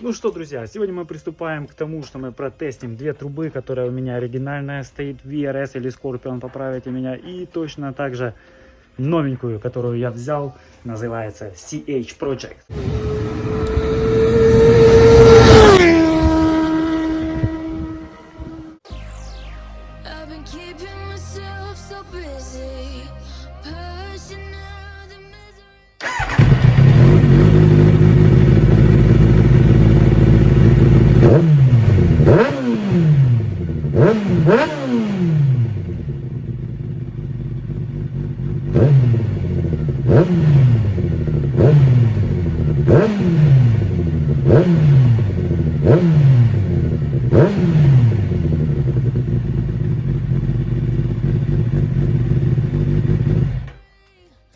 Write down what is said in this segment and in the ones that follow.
Ну что, друзья, сегодня мы приступаем к тому, что мы протестим две трубы, которая у меня оригинальная стоит, VRS или Scorpion, поправите меня, и точно так же новенькую, которую я взял, называется CH Project. I've been keeping myself so busy,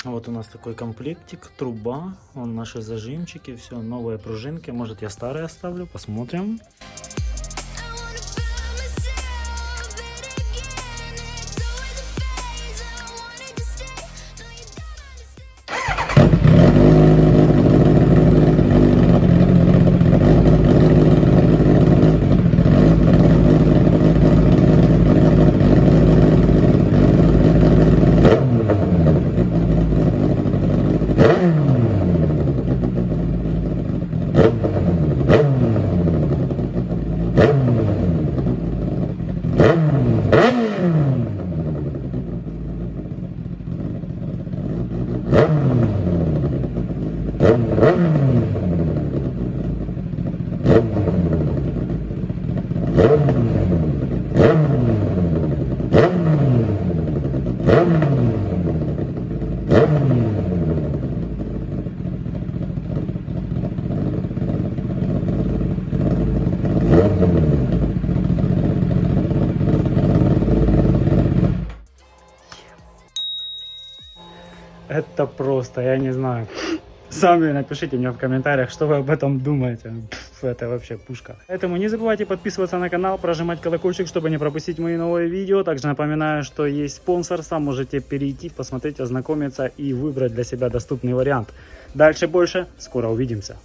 Вот у нас такой комплектик, труба, вон наши зажимчики, все, новые пружинки. Может я старые оставлю, посмотрим. Mm-hmm. Это просто, я не знаю. Сами напишите мне в комментариях, что вы об этом думаете. Это вообще пушка. Поэтому не забывайте подписываться на канал, прожимать колокольчик, чтобы не пропустить мои новые видео. Также напоминаю, что есть спонсор, сам можете перейти, посмотреть, ознакомиться и выбрать для себя доступный вариант. Дальше больше, скоро увидимся.